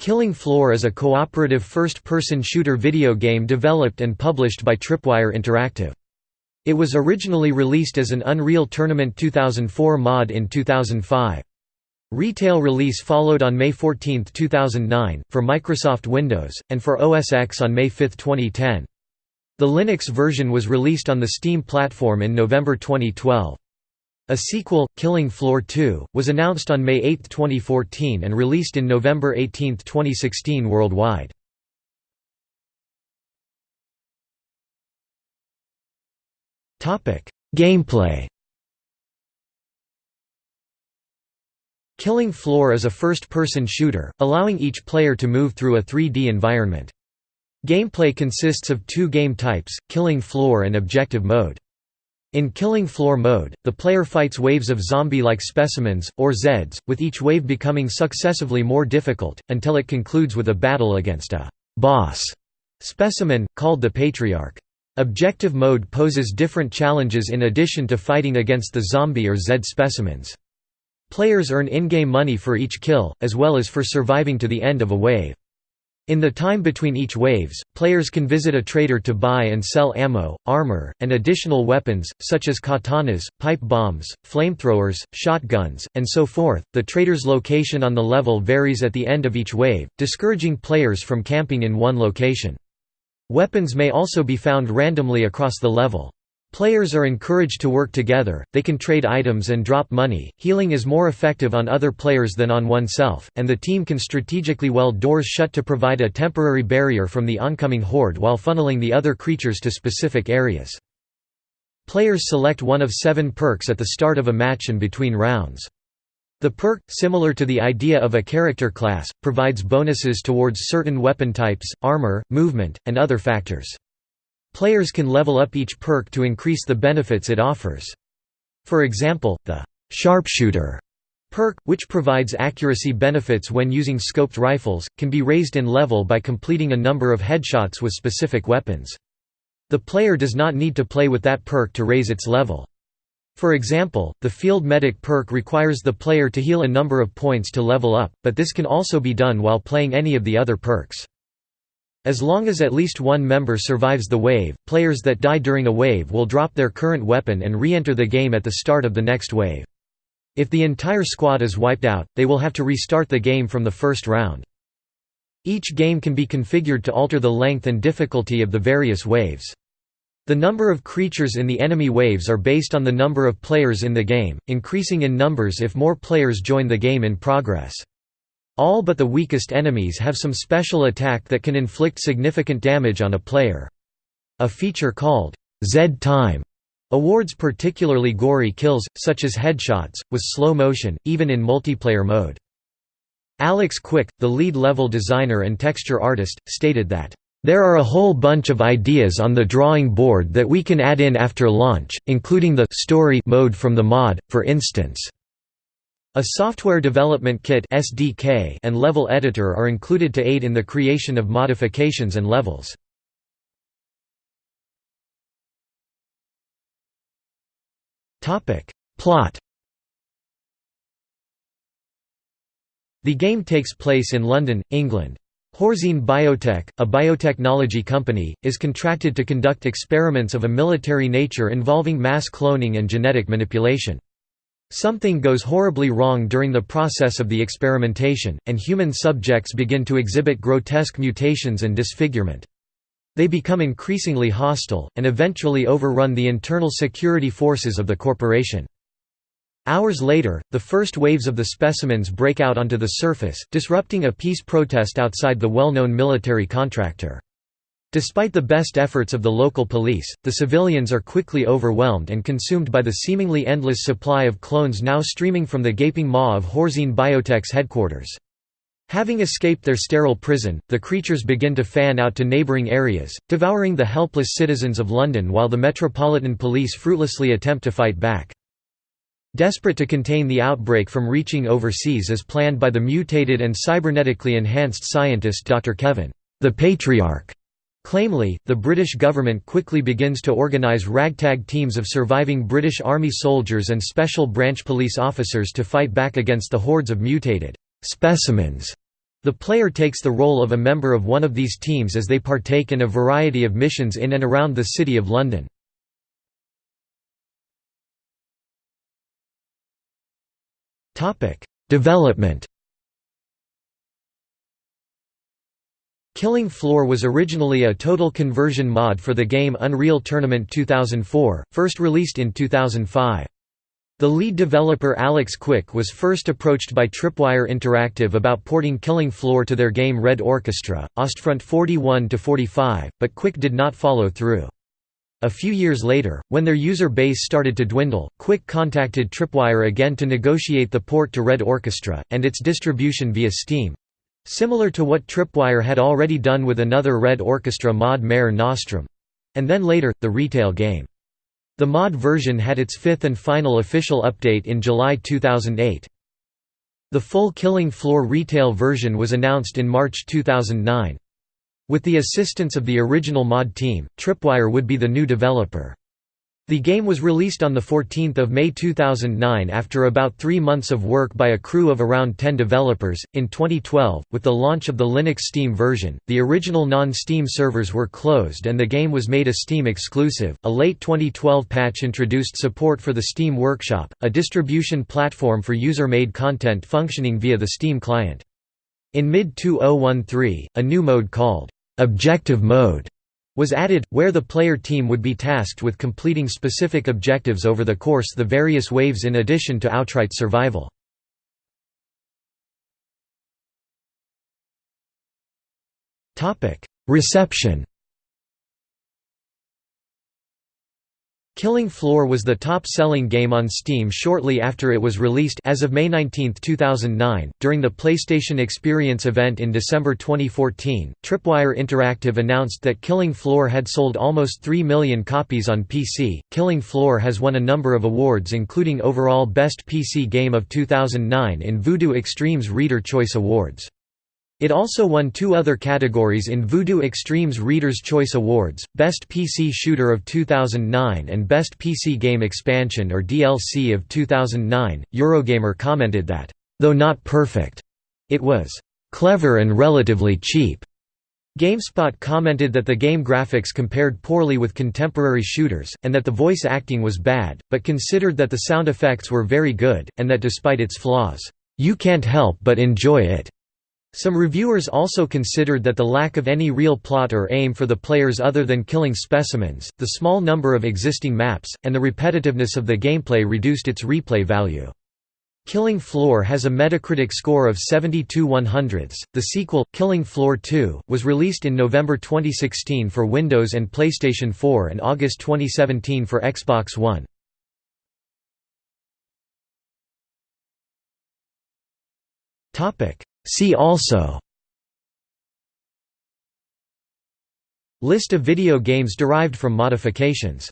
Killing Floor is a cooperative first-person shooter video game developed and published by Tripwire Interactive. It was originally released as an Unreal Tournament 2004 mod in 2005. Retail release followed on May 14, 2009, for Microsoft Windows, and for OS X on May 5, 2010. The Linux version was released on the Steam platform in November 2012. A sequel, Killing Floor 2, was announced on May 8, 2014 and released in November 18, 2016 worldwide. Gameplay Killing Floor is a first-person shooter, allowing each player to move through a 3D environment. Gameplay consists of two game types, Killing Floor and Objective Mode. In Killing Floor mode, the player fights waves of zombie-like specimens, or Zeds, with each wave becoming successively more difficult, until it concludes with a battle against a «boss» specimen, called the Patriarch. Objective mode poses different challenges in addition to fighting against the zombie or Zed specimens. Players earn in-game money for each kill, as well as for surviving to the end of a wave. In the time between each waves, players can visit a trader to buy and sell ammo, armor, and additional weapons, such as katanas, pipe bombs, flamethrowers, shotguns, and so forth. The trader's location on the level varies at the end of each wave, discouraging players from camping in one location. Weapons may also be found randomly across the level. Players are encouraged to work together, they can trade items and drop money, healing is more effective on other players than on oneself, and the team can strategically weld doors shut to provide a temporary barrier from the oncoming horde while funneling the other creatures to specific areas. Players select one of seven perks at the start of a match and between rounds. The perk, similar to the idea of a character class, provides bonuses towards certain weapon types, armor, movement, and other factors. Players can level up each perk to increase the benefits it offers. For example, the «sharpshooter» perk, which provides accuracy benefits when using scoped rifles, can be raised in level by completing a number of headshots with specific weapons. The player does not need to play with that perk to raise its level. For example, the Field Medic perk requires the player to heal a number of points to level up, but this can also be done while playing any of the other perks. As long as at least one member survives the wave, players that die during a wave will drop their current weapon and re-enter the game at the start of the next wave. If the entire squad is wiped out, they will have to restart the game from the first round. Each game can be configured to alter the length and difficulty of the various waves. The number of creatures in the enemy waves are based on the number of players in the game, increasing in numbers if more players join the game in progress. All but the weakest enemies have some special attack that can inflict significant damage on a player. A feature called Z-Time awards particularly gory kills, such as headshots, with slow motion, even in multiplayer mode. Alex Quick, the lead level designer and texture artist, stated that, "...there are a whole bunch of ideas on the drawing board that we can add in after launch, including the story mode from the mod, for instance." A software development kit (SDK) and level editor are included to aid in the creation of modifications and levels. Topic: Plot. The game takes place in London, England. Horzine Biotech, a biotechnology company, is contracted to conduct experiments of a military nature involving mass cloning and genetic manipulation. Something goes horribly wrong during the process of the experimentation, and human subjects begin to exhibit grotesque mutations and disfigurement. They become increasingly hostile, and eventually overrun the internal security forces of the corporation. Hours later, the first waves of the specimens break out onto the surface, disrupting a peace protest outside the well-known military contractor. Despite the best efforts of the local police, the civilians are quickly overwhelmed and consumed by the seemingly endless supply of clones now streaming from the gaping maw of Horzine Biotech's headquarters. Having escaped their sterile prison, the creatures begin to fan out to neighbouring areas, devouring the helpless citizens of London while the Metropolitan Police fruitlessly attempt to fight back. Desperate to contain the outbreak from reaching overseas as planned by the mutated and cybernetically enhanced scientist Dr. Kevin, the Patriarch, Clamely, the British government quickly begins to organise ragtag teams of surviving British Army soldiers and special branch police officers to fight back against the hordes of mutated «specimens» The player takes the role of a member of one of these teams as they partake in a variety of missions in and around the City of London. Development Killing Floor was originally a total conversion mod for the game Unreal Tournament 2004, first released in 2005. The lead developer Alex Quick was first approached by Tripwire Interactive about porting Killing Floor to their game Red Orchestra, Ostfront 41-45, but Quick did not follow through. A few years later, when their user base started to dwindle, Quick contacted Tripwire again to negotiate the port to Red Orchestra, and its distribution via Steam, Similar to what Tripwire had already done with another Red Orchestra mod Mare Nostrum. And then later, the retail game. The mod version had its fifth and final official update in July 2008. The full Killing Floor retail version was announced in March 2009. With the assistance of the original mod team, Tripwire would be the new developer. The game was released on 14 May 2009 after about three months of work by a crew of around 10 developers. In 2012, with the launch of the Linux Steam version, the original non Steam servers were closed and the game was made a Steam exclusive. A late 2012 patch introduced support for the Steam Workshop, a distribution platform for user made content functioning via the Steam client. In mid 2013, a new mode called Objective Mode was added, where the player team would be tasked with completing specific objectives over the course the various waves in addition to outright survival. Reception Killing Floor was the top-selling game on Steam shortly after it was released as of May 19, 2009. During the PlayStation Experience event in December 2014, Tripwire Interactive announced that Killing Floor had sold almost 3 million copies on PC. Killing Floor has won a number of awards including overall Best PC Game of 2009 in Voodoo Extreme's Reader Choice Awards. It also won two other categories in Voodoo Extreme's Reader's Choice Awards, Best PC Shooter of 2009 and Best PC Game Expansion or DLC of 2009. Eurogamer commented that, though not perfect, it was clever and relatively cheap. GameSpot commented that the game graphics compared poorly with contemporary shooters, and that the voice acting was bad, but considered that the sound effects were very good, and that despite its flaws, you can't help but enjoy it. Some reviewers also considered that the lack of any real plot or aim for the players other than killing specimens, the small number of existing maps, and the repetitiveness of the gameplay reduced its replay value. Killing Floor has a Metacritic score of 72 100ths. The sequel, Killing Floor 2, was released in November 2016 for Windows and PlayStation 4 and August 2017 for Xbox One. Topic: See also List of video games derived from modifications